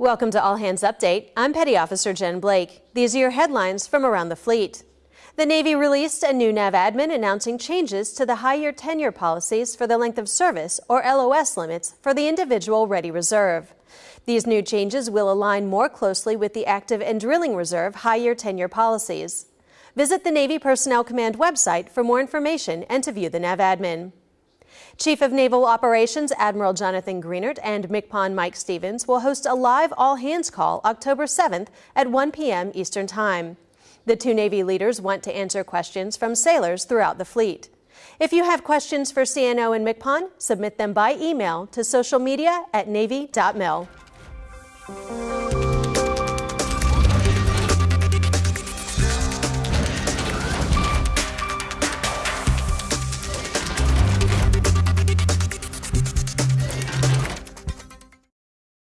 Welcome to All Hands Update. I'm Petty Officer Jen Blake. These are your headlines from around the fleet. The Navy released a new NAV admin announcing changes to the high year tenure policies for the length of service, or LOS limits, for the individual Ready Reserve. These new changes will align more closely with the active and drilling reserve high year tenure policies. Visit the Navy Personnel Command website for more information and to view the NAV admin. Chief of Naval Operations Admiral Jonathan Greenert and MCPON Mike Stevens will host a live all hands call October 7th at 1 p.m. Eastern Time. The two Navy leaders want to answer questions from sailors throughout the fleet. If you have questions for CNO and MCPON, submit them by email to social media at navy.mil.